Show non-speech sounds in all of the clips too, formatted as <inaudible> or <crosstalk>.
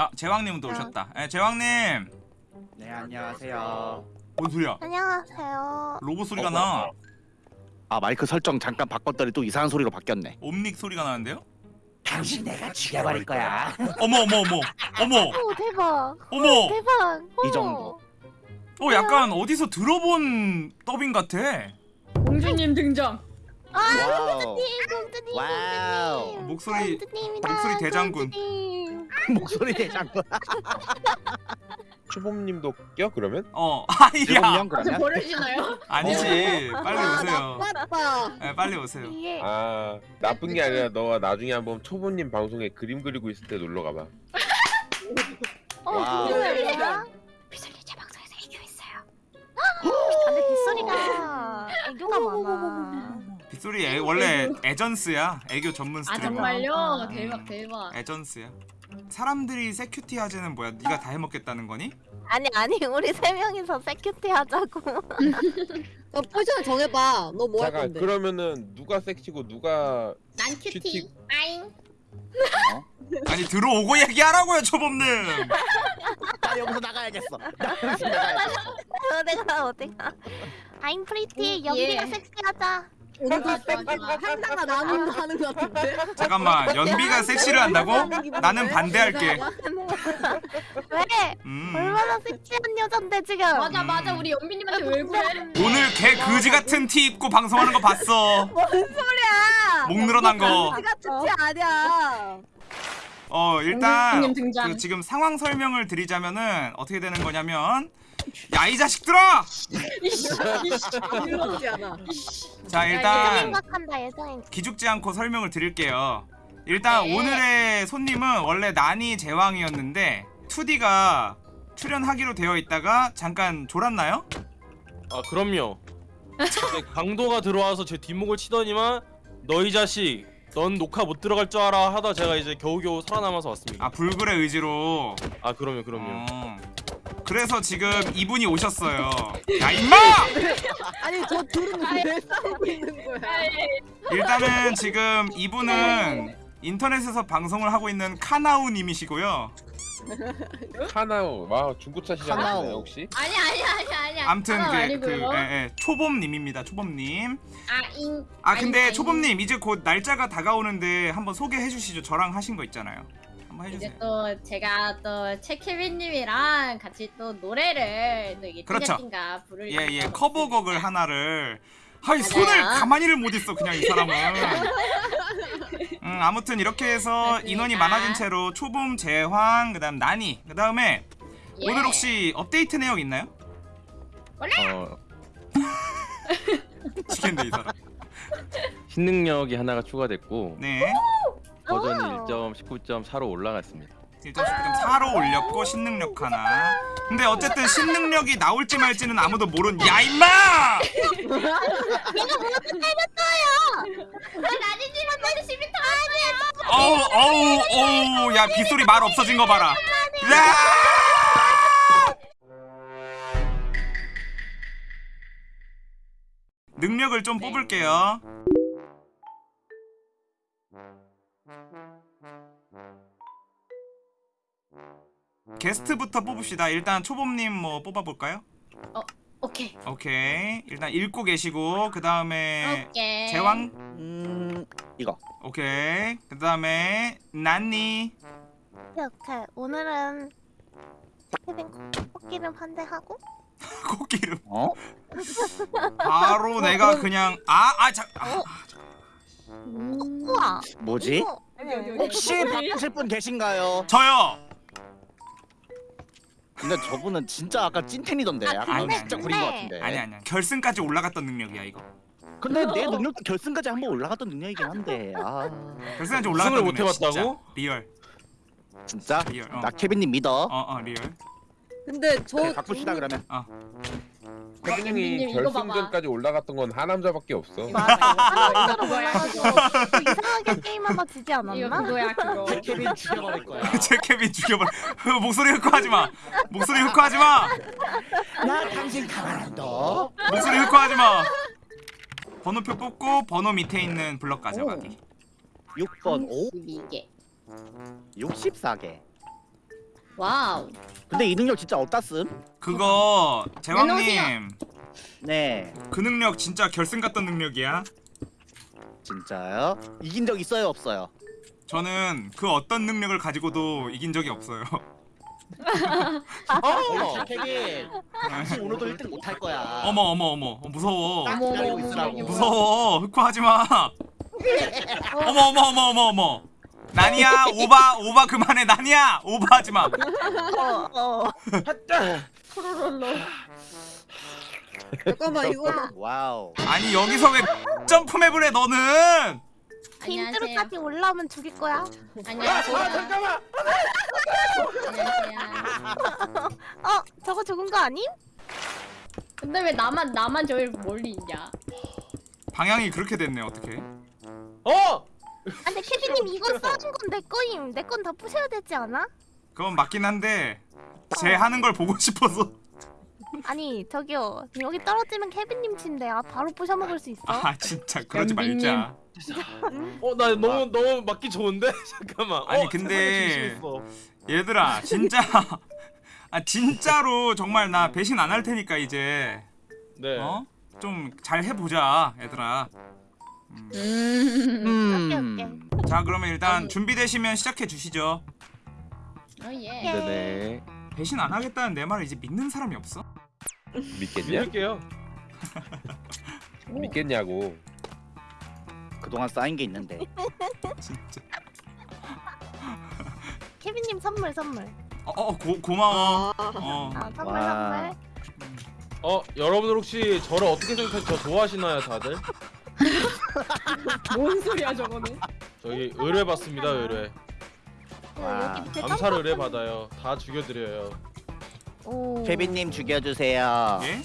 아 제왕님도 오셨다. 예, 제왕님. 네 안녕하세요. 뭔 소리야? 안녕하세요. 로봇 소리가 나. 아 마이크 설정 잠깐 바꿨더니 또 이상한 소리로 바뀌었네. 옴닉 소리가 나는데요? 당신 내가 죽여버릴 거야. 어머 어머 어머 어머 오 대박. 어머. 대박. 이 오. 정도. 어 약간 어디서 들어본 더빙 같아. 공주님 등장. 아 wow. 공주님 공주님 wow. 공주님. 목소리- 공주님이다, 목소리 대장군. 공주님. 목소리 대장군. <laughs> 추범님도 껴 그러면? 어 <laughs> 아니야. 아, 저 그러면? 버릇이나요? 아니지. 빨리 오세요. 맞다. 예, 빨리 오세요. 이게 아 나쁜 게 아니라 너가 나중에 한번 초보님 방송에 그림 그리고 있을 때 놀러 가봐. <laughs> 어 wow. 빗소리야? 빗소리 제 방송에서 애교했어요. 근데 빗소리가 애교가 많아. 빗소리 애, 원래 애전스야. 애교 전문 아 스트리머. 정말요? 음. 대박 대박. 애전스야. 사람들이 세큐티 하재는 뭐야? 네가 다 해먹겠다는 거니? 아니 아니 우리 세 명이서 세큐티 하자고. <laughs> 너 포지션 정해봐. 너 뭐 할 잠깐 건데? 그러면은 누가 섹시고 누가 난 cutie. cutie. 아잉. 아니 들어오고 얘기하라고요 초범님. <laughs> 나 여기서 나가야겠어. 나 여기서 나가야겠어. <laughs> 어디가 어디가. I'm pretty. 음, 연기가 예. 섹시하자. 오늘 좋아, 좋아, 좋아. 한나가 나는 하는 것 같은데? 잠깐만 <laughs> 연비가 섹시를 한다고? 나는 반대할게. 왜? 음. 얼마나 섹시한 여잔데 지금. 맞아 맞아 우리 연비님한테 왜 그래? 오늘 개 그지 같은 티 입고 방송하는 거 봤어. <laughs> 뭔 소리야? 목 늘어난 거. 내가 특지 아니야. 어 일단 공주님 등장. 그 지금 상황 설명을 드리자면은 어떻게 되는 거냐면 야 이 자식들아! 않아. 자 일단 생각한다 예상. 기죽지 않고 설명을 드릴게요. 일단 네. 오늘의 손님은 원래 난이 제왕이었는데 2D가 출연하기로 되어 있다가 잠깐 졸았나요? 아 그럼요. 근데 강도가 들어와서 제 뒷목을 치더니만 너희 자식 넌 녹화 못 들어갈 줄 알아 하다 제가 이제 겨우겨우 살아남아서 왔습니다. 아 불굴의 의지로. 아 그럼요 그럼요. 어. 그래서 지금 이분이 오셨어요. 야 <laughs> 임마! 아니 저 둘은 왜 싸우고 있는 거야? 일단은 지금 이분은 인터넷에서 방송을 하고 있는 카나우 님이시고요. <laughs> 카나오 와 중고차 시장이네. 혹시? 아니 아니 아니 아니. 암튼 그, 그. 예, 예, 초범님입니다. 초범님. 아잉. 아 근데 초범님 이제 곧 날짜가 다가오는데 한번 소개해 주시죠. 저랑 하신 거 있잖아요. 한번 이제 해주세요. 또 제가 또 최케빈님이랑 같이 또 노래를 또 이게 그렇죠. 띵가띵가 부를 예예 있어서 커버곡을 하나를 맞아요. 손을 가만히를 못 있어 그냥 이 사람은. <laughs> 음 아무튼 이렇게 해서 맞습니다. 인원이 많아진 채로 초범 제황 그다음 나니 그다음에 예. 오늘 혹시 업데이트 내용 있나요? 어, <laughs> 지겠네 이 사람. 신능력이 하나가 추가됐고 네. 버전이 오. 1.19.4로 올라갔습니다. 1.19.4로 올렸고 신능력 하나. 근데 어쨌든 신능력이 나올지 말지는 아무도 모른. 야 임마! 나니님한테 시비 터졌어요. 어우 어우 어우 야 빗소리 말 없어진 거 봐라. 야! 능력을 좀 뽑을게요. 게스트부터 뽑읍시다. 일단 초범님 뭐 뽑아볼까요? 오케이. 오케이. 일단 읽고 계시고 그 다음에 오케이. 제왕. 음 이거. 오케이. 그 다음에 난니. 이렇게 오늘은 케빈 코끼름 한 대 하고 <laughs> 코끼름. 어? 바로 내가 그냥 아아 자. 아, 우와. 뭐지? 이거- 혹시 바꾸실 분 계신가요? 저요. 근데 저분은 진짜 아까 찐텐이던데. 아, 약간 근데, 진짜. 구린 것 같은데. 아니 아니야. 결승까지 올라갔던 능력이야 이거. 근데 내 <laughs> 능력도 결승까지 한 번 올라갔던 능력이긴 한데. 아 결승까지 올라갔던 못 능력, 진짜. 해봤다고? real. 진짜? real. 어. 나 케빈님 믿어. 어어 real. 근데 저 그래 바꿉시다 그러면. 케 이거 봐봐. 결승전까지 올라갔던 건 하남자밖에 없어. 하나로 몰라가지고 또 이상하게 게임하다 지지 이거 않았나? 그거야 그거. <laughs> 케빈 죽여버릴 거야. <laughs> 제 케빈 죽여버려. 목소리 흑화하지 마. 목소리 흑화하지 마. 나 당신 가만 안 둬. 목소리 흑화하지 마. 번호표 뽑고 번호 밑에 있는 블럭 가져가기. 6번 5 이게. 64개. wow. 근데 이 능력 진짜 어디다 쓴? 그거 제왕님. 네 그 능력 진짜 결승 갔던 능력이야. 진짜요? 이긴 적 있어요 없어요? 저는 그 어떤 능력을 가지고도 이긴 적이 없어요. 어 케빈 당신 오늘도 1등 못할 거야 어머 어머 어머 어, 무서워. 딱 어머, 기다리고 있으라고 무서워. 흑화하지 마. <laughs> 어머 어머 어머 어머 어머. 나니야 오바 오바 그만해 나니야 오바하지 마. 어, 잠깐만 이거 wow 아니 여기서 왜 점프맵을 해 너는? 안녕하세요. 빈트로까지 올라오면 죽일 거야. 안녕하세요. 안녕하세요. 어, 저거 죽은 거 아님? 근데 왜 나만 나만 저기 멀리 있냐? 방향이 그렇게 됐네 어떻게? 어! 아, 근데 케빈님 이거 써준 건 내 거임. 내 건 다 부셔야 되지 않아? 그건 맞긴 한데 제 하는 걸 보고 <laughs> 싶어서. 아니 저기요 여기 떨어지면 케빈님 침대 아 바로 부셔 먹을 수 있어. 아 진짜 그러지. 말자. 어, 나 너무 너무 맞기 좋은데? <laughs> 잠깐만. 아니, 어, 근데-. 얘들아 진짜 <laughs> 아 진짜로 정말 나 배신 안 할 테니까 이제 네. 어? 좀 잘 해보자 얘들아. 음. 음. 오케이, 자 그러면 일단 준비되시면 시작해 주시죠. 어 예. 네네. 배신 안 하겠다는 내 말을 이제 믿는 사람이 없어? 믿겠냐? 믿을게요. <laughs> 믿겠냐고. 그동안 쌓인 게 있는데 <laughs> 진짜. <laughs> 케빈님 선물 선물. 어, 어 고, 고마워. 어. 아 선물 와. 선물. 어, 여러분들 혹시 저를 어떻게? 저 좋아하시나요, 다들? 뭔 소리야 저거는 저기 의뢰 받습니다, 의뢰. 그 와. 여기 밑에 암살 의뢰 점프 받아요. 다 죽여드려요. 오. 케빈님 죽여주세요 예?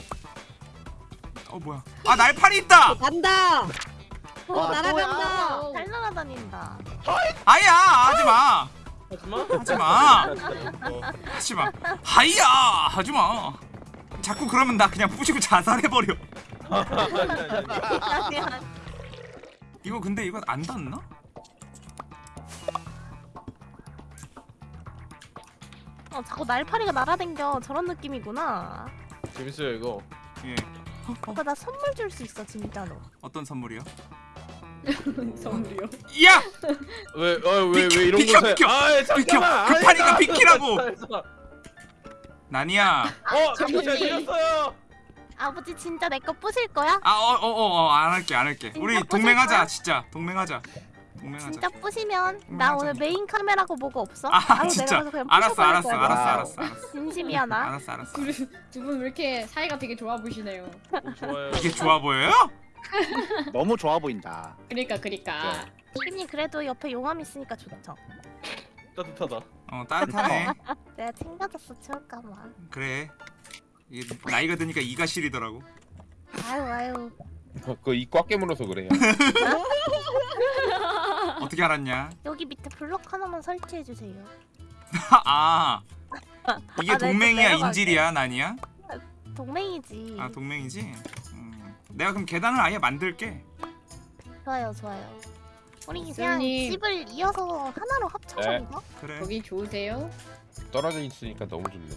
어 뭐야? 아 날파리 있다. 간다 어 와, 날아간다 또야. 잘 날아다닌다. 아야 하지 마. 하지마. 하지 마. 어, 하지 마. 하이야 하지 마. 자꾸 그러면 나 그냥 부시고 자살해 버려. <laughs> 아니, 아니, 아니. 아니야. 이거 근데 이거 안 닿나? 어 자꾸 날파리가 날아댕겨 저런 느낌이구나. 재밌어요, 이거. 예. 오빠 나 선물 줄 수 있어 진짜로. 어떤 선물이요? <laughs> 선물이요. 야 왜, 어, 왜, 비켜, 왜 이런 비켜, 곳에. 비켜. 아, 비켜. 잠깐만. 급하니까 아, 비키라고. 나니야. 어, 잠시 잘 들렸어요. 아버지 진짜 내 거 부실 거야? 아 어 어 어 안 할게 안 할게. 우리 동맹하자 거야? 진짜 동맹하자. 동맹하자. 진짜 부시면 음, 나. 오늘 메인 카메라고 뭐고 없어? 아 바로 진짜. 알았어 알았어 거야. 알았어. 알았어 알았어. 진심이야 나. 알았어 알았어. 두분 왜 이렇게 사이가 되게 좋아 보시네요. 좋아요. 이게 좋아 보여요? <laughs> 너무 좋아 보인다 그러니까 그러니까. 케빈님 그래도 옆에 용암 있으니까 좋죠. 따뜻하다. 어 따뜻하네. <laughs> 내가 챙겨줬어 추울까봐. 그래. 이게 나이가 드니까 이가 시리더라고. 아유 아유. 그이꽉 깨물어서 그래요. <laughs> 어떻게 알았냐? 여기 밑에 블럭 하나만 설치해 주세요. <laughs> 아 이게 아, 네, 좀 동맹이야. 인질이야 난이야? 동맹이지. 아 동맹이지. 음. 내가 그럼 계단을 아예 만들게. 좋아요 좋아요. 우리 그냥 선생님. 집을 이어서 하나로 합쳐서 네. 그래. 거기 좋으세요? 떨어져 있으니까 너무 좋네.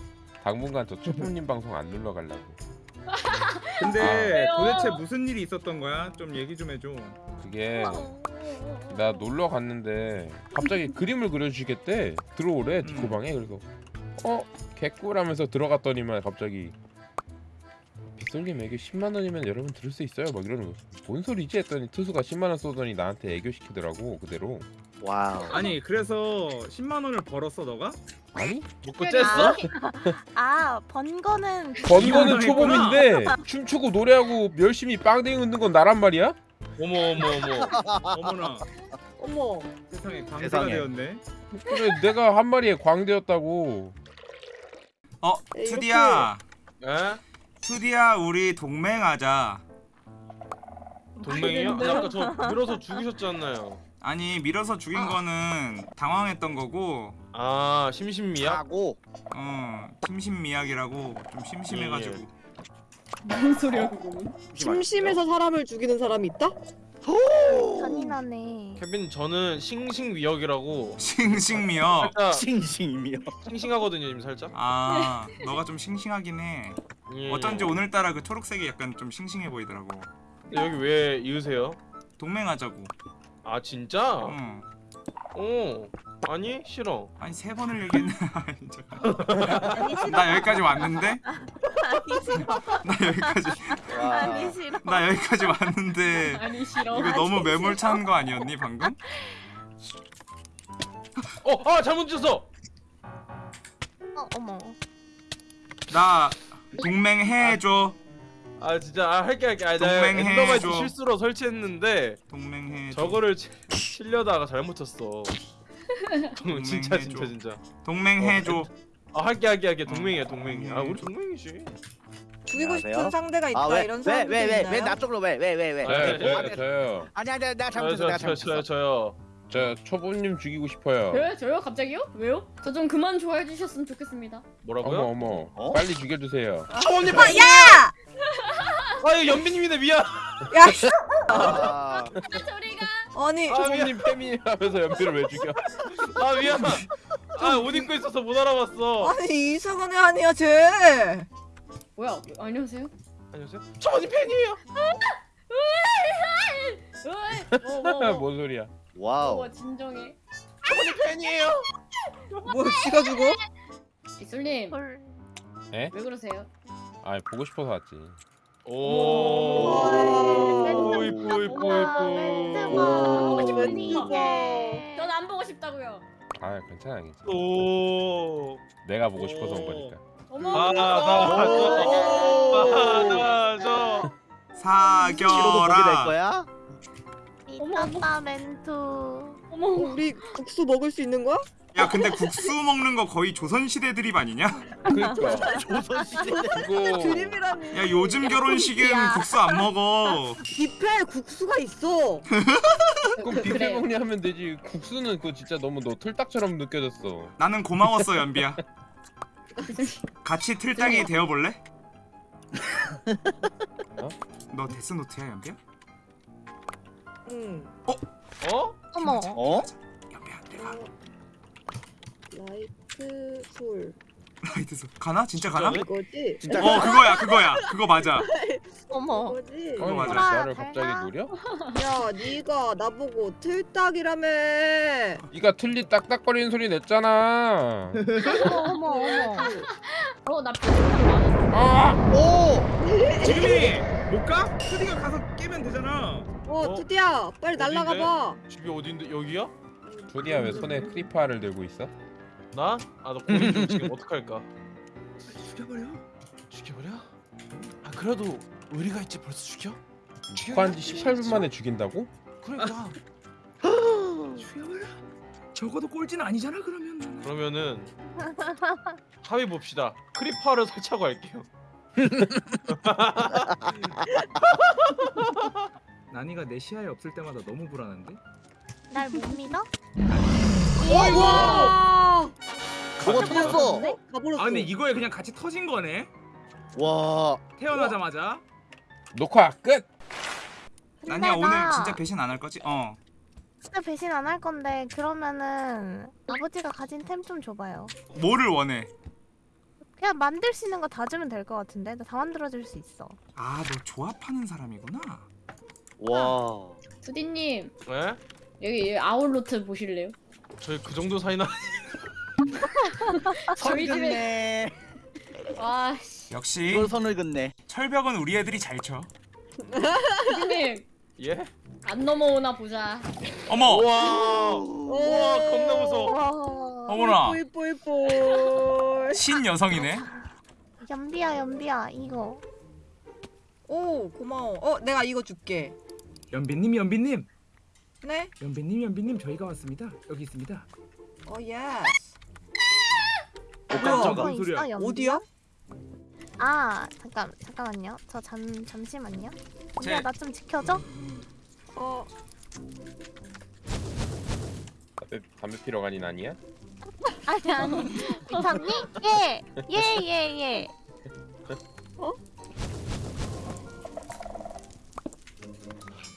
당분간 저 초보님 <laughs> 방송 안 눌러 가려고. 근데 아. 도대체 무슨 일이 있었던 거야? 좀 얘기 좀 해줘. 그게 어. 나 놀러 갔는데 갑자기 <laughs> 그림을 그려주시겠대. 들어오래 디코방에 그래서 어 개꿀하면서 들어갔더니만 갑자기 빗솔님 애교 10만 원이면 여러분 들을 수 있어요 막 이러는 거. 뭔 소리지 했더니 투수가 10만 원 쏘더니 나한테 애교 시키더라고 그대로. wow 아니 그래서 10만 원을 벌었어 너가? 아니 먹고 쬐어? 아, 번 거는 번 거는 원 초범인데 춤추고 노래하고 열심히 빵댕이 웃는 건 나란 말이야? 어머, 어머, 어머. 어머나 어머 세상에 광대가 세상에. 되었네. 그래 내가 한 마리에 광대였다고. 어 이렇게- 투디야 에? 투디야 우리 동맹하자. 동맹이요? 아니, 아까 저 밀어서 죽이셨잖아요. 아니 밀어서 죽인 거는 당황했던 거고 아, 심신미약? 하고 어 심신미약이라고 좀 심심해가지고 예, 무슨 소리야 그거는? 심심해서 사람을 죽이는 사람이 있다? 잔인하네. 케빈 저는 싱싱미역이라고 싱싱미역. 살짝 싱싱이며. 싱싱하거든요 님 살짝 아 너가 좀 싱싱하긴 해. 예. 어쩐지 오늘따라 그 초록색이 약간 좀 싱싱해 보이더라고. 근데 여기 왜 이으세요? 동맹하자고. 아 진짜? 응. 어 아니 싫어 아니 세 번을. <laughs> 아니, 잠깐. 싫어. 나 여기까지 왔는데? 아니 싫어. 나 여기까지 아니 싫어. 나 여기까지 왔는데 아니 싫어. 이거 너무 매몰 찬 거 아니었니 방금? 어 아 잘못 찢었어 어, 어머. 나 동맹해 줘. 아 진짜 아 할게 할게 아 동맹해줘. endermite 실수로 설치했는데 동맹해줘. 저거를 치, 치려다가 잘못 쳤어 동- <laughs> 진짜. 진짜 진짜 동맹해 줘. 아 할게 할게 할게 동맹이야 동맹이야 아 우리. 동맹이지 죽이고 싶은 안녕하세요. 상대가 있다 아왜 이런 왜 사람도 왜왜왜 있나요? 나 쪽으로 왜 왜 왜 왜? 아, 네, 저요 네. 저요 저요 아니 아니 내가 저요 잘못했어 내가 저요 저요 잘못했어. 저요 저 초보님 죽이고 싶어요 저요? 저요? 갑자기요? 왜요? 저 좀 그만 좋아해 주셨으면 좋겠습니다. 뭐라고요? 어머 어머 어? 빨리 죽여주세요 초원님 아, 야! 아 이거 연비님인데 미안 야, <laughs> 씨. 아, 저리가. 아니, 아 패미 하면서 연필을 왜 죽여 아 미안 아옷 입고 있어서 못 알아봤어 아니 이상한 애 아니야 쟤. 뭐야? 안녕하세요. 안녕하세요 초원님 팬이에요 뭐, 뭐, 뭐. 뭔 소리야 wow. 뭐, 진정해. 팬이에요 뭐 지가 죽어? 이슬님 헐. 에? 왜 그러세요? 아 보고 싶어서 왔지 오 이뻐 이뻐. 이뻐 언니 멘트가. 이게. 전안 보고 싶다고요. 아 괜찮아 괜찮아 오 내가 보고 싶어서 온 거니까 어머. 아, 보게 될 사겨라. 거야? 미쳤다 멘투. 어머. 우리 국수 먹을 수 있는 거야? 야 근데 국수 먹는 거 거의 조선시대 드립 아니냐? 그니까 조선시대. 그거 드림이라니. 야 요즘 결혼식엔 야. 국수 안 먹어. 뷔페 국수가 있어. <laughs> 그럼 그- 뷔페 그래요. 먹냐 하면 되지 국수는 그거 진짜 너무 너 틀딱처럼 느껴졌어 나는 고마웠어 연비야. <laughs> 같이 틀딱이 되어볼래? <laughs> 어? 너 데스노트야 연비야? 응. 어? 어머. 어? 연비야 내가 라이트 풀 라이트서 가나? 진짜 가나? 이거지? 진짜 어 그거야 그거야 그거 맞아. <laughs> 어머. 이거지? 그거 맞아. 나를. 갑자기 노려? <laughs> 야, 네가 나보고 틀딱이라며. 네가 틀리 딱딱거리는 소리 냈잖아 어머 어머 어머. <laughs> 어, 나 편집한 거 아니야? 아! 오! 지금이 못 가? 트디가 가서 깨면 되잖아. 어, 어? 투디야, 빨리 어딘데? 날라가 봐. 집이 어딘데 여기야? 조디야 왜 손에 크리파를 들고 있어? 나? 아나 고민 중 지금 어떡할까 죽여버려. 죽여버려? 아 그래도 의리가 있지 벌써 죽여? 축구한 지 18분 만에 죽인다고? 그러니까 죽여버려. 적어도 꼴찌는 아니잖아 그러면. 그러면은 합의 봅시다 크리파를 설치하고 할게요 난이가 <laughs> 내 시야에 없을 때마다 너무 불안한데? 날 못 믿어? 와! 저거 터졌어. 네? 가버렸어. 아 근데 이거에 그냥 같이 터진 거네. 와. 태어나자마자. 녹화 끝! 난이야 오늘 나 진짜 배신 안 할 거지? 어. 진짜 배신 안 할 건데 그러면은 아버지가 가진 템 좀 줘봐요. 뭐를 원해? 그냥 만들 수 있는 거 다 주면 될 것 같은데 나 다 만들어줄 수 있어. 아 너 조합하는 사람이구나. 와. 두디님 네? 여기 아울로트 보실래요? 저희 그 정도 사이나 <laughs> 저희 집에 네. 와 씨. 역시 이걸 선을 긋네. 철벽은 우리 애들이 잘 쳐. 두디님 예? 안 넘어오나 보자. 어머. 우와 우와 겁나 무서워 와. 어머나. 이뻐 이뻐 이뻐. 신 여성이네. 연비야 연비야 이거. 오, 고마워. 어, 내가 이거 줄게. 연비님 연비님. 네? 연비님 연비님 저희가 왔습니다. 여기 있습니다. 어, yes. 깜짝아. 이거 무슨 소리야? 있어, 연비야? 어디야? 아 잠깐 잠깐만요. 저 잠 잠시만요. 제- 연비야 나 좀 지켜줘. 어, 담배, 담배 피러 가니 아니야? <laughs> 아니 아니 괜찮니? 예. 예, 예, 예.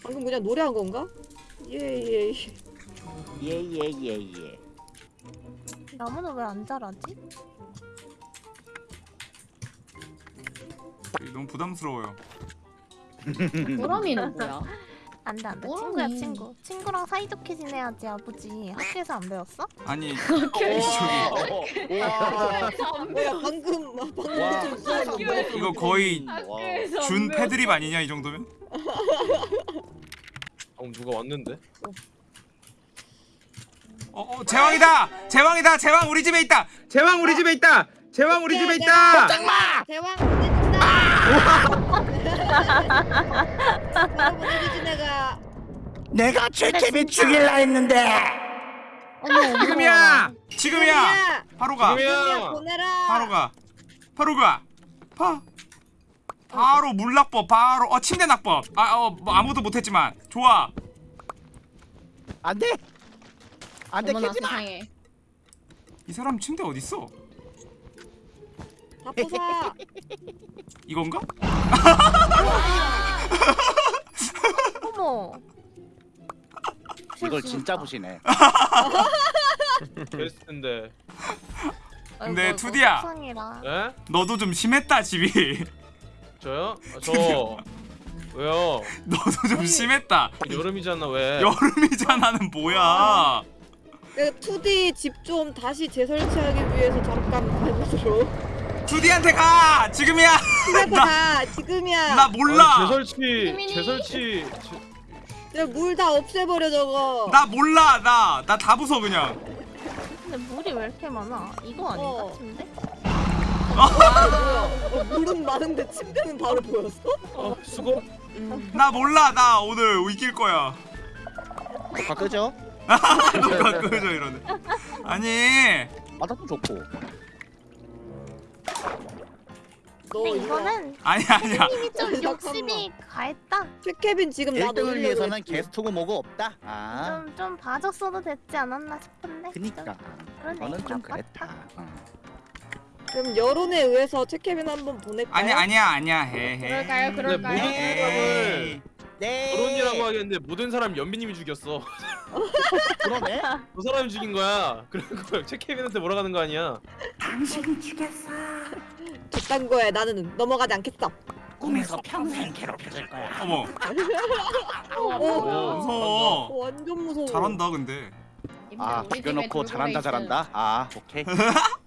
방금 그냥 노래한 건가? 예예 예. 예예예 예. 나무는 왜 안 자라지? 너무 부담스러워요. <laughs> 보람이는 뭐야? 안돼 안돼? 친구야 친구 친구랑 사이좋게 지내야지 아버지 학교에서 안 배웠어? 아니 <laughs> 학교에서 <laughs> 방금 막 방금 거? 이거 거의 준 패드립 아니냐 이 정도면? 방금 누가 왔는데? 어, 어 제왕이다 제왕이다 제왕 우리 집에 있다 제왕 우리 집에 있다 제왕 우리 집에 있다 대왕 보내준다. 보내주지 내가. 내가 최케빈 죽일라 했는데. 지금이야 지금이야 바로 가 지금이야 지금이야. 보내라. 바로 가 바로 가 파. 바로 물낙법 바로 어 침대 낙법 아어 뭐 아무도 못했지만 좋아 안돼. 안돼 어머나 캐지 마. 세상에. 이 사람 침대 어디 있어 다 부숴. <laughs> 이건가? <laughs> 어머 이걸 진짜 부시네. <laughs> 베스트인데. 근데 아이고, 투디야. 속상해라. 예? 너도 좀 심했다 집이 저요? 아, 저 왜요? <laughs> 너도 좀 심했다 여름이잖아 왜? 여름이잖아는 뭐야 내가 2D 집 좀 다시 재설치하기 위해서 잠깐 가보도록. 투디한테 가 지금이야 시간대 <laughs> 가 지금이야. 나 몰라 아니, 재설치. 재설치 제- 물다 없애버려 저거. 나 몰라 나 나 다 부숴 그냥 근데 물이 왜 이렇게 많아? 이거 아닌가 어. 침대? 아? 어, 물은 많은데 침대는 바로 보였어? 어 수고. 나 몰라 나 오늘 이길 거야 끄죠? <laughs> 누가 끄져 이러네 아니 바닥도 좋고. 너 근데 이거 이거는 아니 아니야 님이 좀. 욕심이 가했다. 최케빈 지금 나 1등을 놀리려고 위해서는. 게스트고 뭐고 없다. 아. 좀 좀 봐줬어도 됐지 않았나 싶은데. 그니까. 그러네. 저는 좀 나빴다. 그랬다. 응. 그럼 여론에 의해서 최케빈 한번 보낼까요? 아니 아니야 아니야 해 해 그럴까요? 근데 그럴까요? 모든 사람을 네. 결혼이라고 하겠는데 모든 사람 연비님이 죽였어. <laughs> 그러네. 그 사람이 죽인 거야. 그리고 최케빈한테 몰아가는 거 아니야? 저딴 거에 나는 넘어가지 않겠어. 꿈에서 평생 괴롭혀줄 거야. 어머 어, 무서워 어, 완전 무서워. 잘한다 근데 아 죽여놓고 잘한다 잘한다. 아 오케이. <laughs>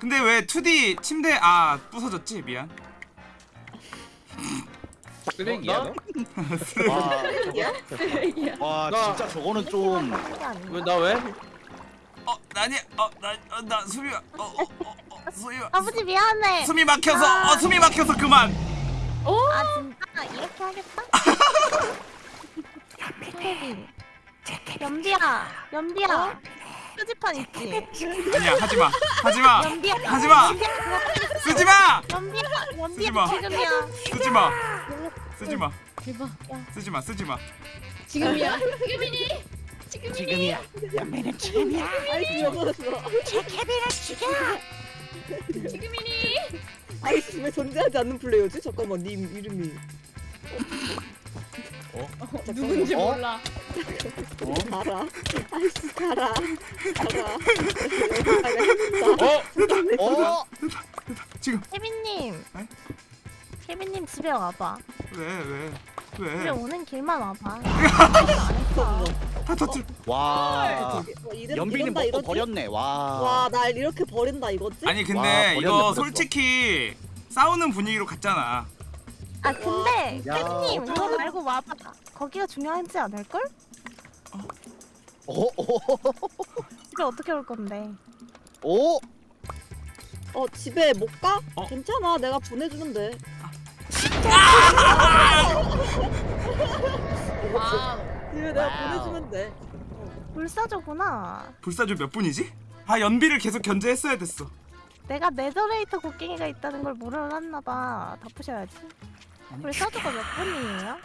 근데 왜 2D 침대 아 부서졌지 미안 쓰레기야 어, 너? 와, 와 나- 진짜 저거는 좀? 왜 나 왜? 어 나니 어나나 숨이 어어어 어, 숨이 아버지 미안해. 숨이 막혀서 어 숨이 막혀서 그만 아 진짜 이렇게 하겠다? <laughs> 연비야, 연비야. 표지판 있지? 아니야 하지마 하지마. 하지마 쓰지마 연비야, 쓰지 마. 연비야 지금이야. 쓰지마 쓰지마 대박. 쓰지마 쓰지마 지금이야. 지금이니. 지금이야. 연매는 지금이야. 아이스 여보였어. 지금이니. 아이스 왜 존재하지 않는 플레이어지? 잠깐만 님 이름이. 어? 누군지 어? 몰라. 가라. 아이스 가라. 가라. 어? 어? 지금 케빈님. 에? 케빈님 집에 와봐. 왜 집에 왜왜 오는 길만 와봐. 다 터뜨 와. 어, 연빈이 먹고 이러지? 버렸네. 와. 와, 날 이렇게 버린다 이거지? 아니 근데 와, 버렸네, 이거 버렸어. 솔직히 싸우는 분위기로 갔잖아 아 근데 야, 케빈님 그거 말고 와봐. 거기가 중요하지 않을걸? 오, 오, 집에 어떻게 올 건데? 오. 어, 집에 못 가? 어? 괜찮아. 내가 보내주는데. wow. 집에 내가. 보내주면 돼. 불사조구나. 불사조 몇 분이지? 아 연비를 계속 견제했어야 됐어 내가 netherite 곡괭이가 있다는 걸 몰랐나 봐. 다 푸셔야지. 불사조가 몇 분이에요?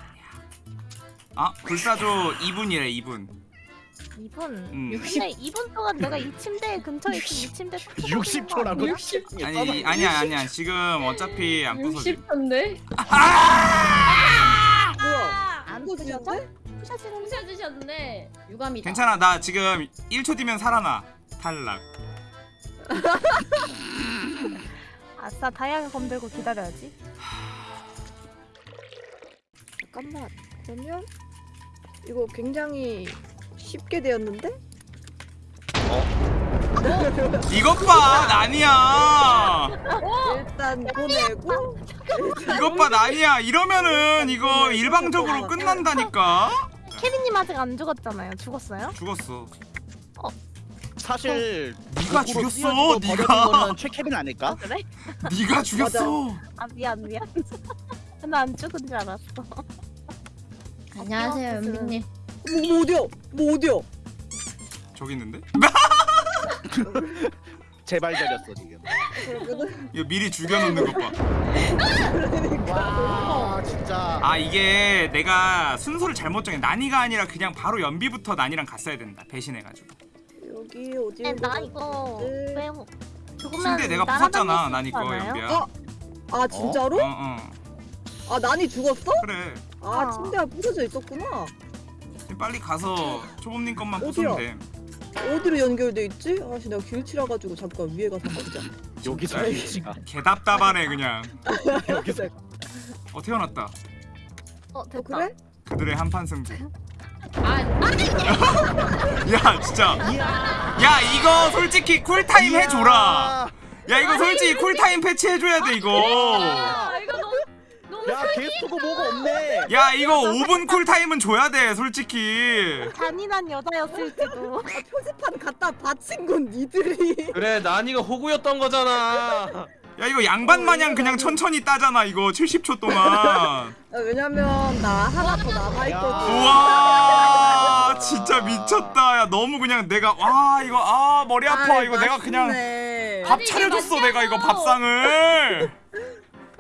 아 불사조 2분이래 2분 2분. 음. 근데 2분 동안 내가 이 침대 근처에 있으면 이 침대 60초라고? 60. 아니 아니야 아니야 지금 어차피 안 부서져 60분데? 뭐야? 안또 푸셔서? 주는데? 푸셔지는 부셔주셨는데 유감이다. 괜찮아 나 지금 1초 뒤면 살아나 탈락 아싸 다이아가 검 들고 기다려야지. 잠깐만. 그러면 이거 굉장히 쉽게 되었는데? 이것 봐 난이야 일단 보내고 이것 봐 난이야 이러면은 이거 일방적으로 끝난다니까 케빈님 아직 안 죽었잖아요. 죽었어요? 죽었어 사실 네가 거꾸로 죽였어, 네가. 최케빈 아닐까? 그래? 네가 죽였어 아 미안 미안. <laughs> 나 안 죽은 줄 알았어. 안녕하세요 연빈님. 뭐, 뭐 어디요? 뭐 어디요? 저기 있는데? <laughs> 제발 저렸어 지금. 이거 미리 죽여놓는 것봐아 와 진짜. 이게 내가 순서를 잘못 정해 난이가 아니라 그냥 바로 연비부터 난이랑 갔어야 된다 배신해가지고 여기 어디? 근데 나 이거 네. 왜 죽으면 침대 내가 부쉈잖아 수 난이 있지 거 않아요? 연비야 어? 아 진짜로? 어 어 아 난이 죽었어? 그래 아 어. 침대가 부서져 있었구나. 빨리 가서 초범님 것만? 부수면 돼 어디로 연결돼 있지? 아씨 내가 길치라 가지고 잠깐 위에 가서 보자. <laughs> 여기서 진짜. 위치가 개답답하네 그냥 <laughs> 여기서 어 태어났다 어 어, 됐다. 그래? 그들의 한판 승부 아, 아 <laughs> 야 진짜 야 이거 솔직히 쿨타임 해줘라 야 이거 솔직히 쿨타임 패치해줘야 돼 이거 아, 야 게스트고 뭐가 없네. 야 이거 5분 쿨타임은 줘야 돼 솔직히 잔인한 여자였을지도. 아 표지판 갖다 바친 건 니들이. 그래 난이가 호구였던 거잖아. 야 이거 양반 마냥 그냥 천천히 따잖아 이거 70초 동안 아, 왜냐면 나 하나 더 남아 있거든. 우와 진짜 미쳤다 야 너무 그냥 내가 와 이거 아 머리 아파 이거 내가 그냥 밥 차려줬어. 내가 이거 밥상을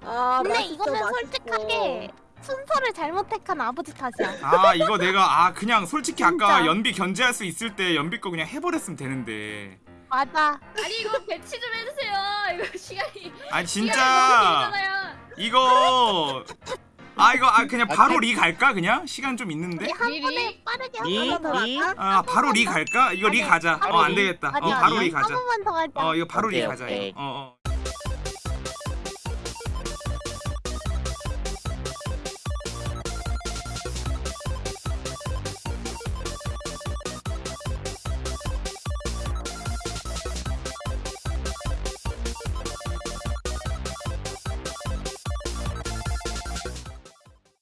아, 근데 이거는 맛있어. 솔직하게 순서를 잘못 택한 아버지 탓이야. 아 이거 내가 아 그냥 솔직히 아까 진짜. 연비 견제할 수 있을 때 연비 거 그냥 해버렸으면 되는데 맞아. 아니 이거 배치 좀 해주세요. 이거 시간이 아니 시간이 진짜. 이거 아 이거 아 그냥 바로 아, 리 갈까 그냥 시간 좀 있는데 한? 번에 빠르게 한이 번만 더이 갈까? 아 바로 리 갈까 이거 리 가자 아니, 어안 되겠다 어 바로 리 가자 한 번만 더 가자. 어 이거 바로 리 오케이, 가자 오케이. 이거 어 어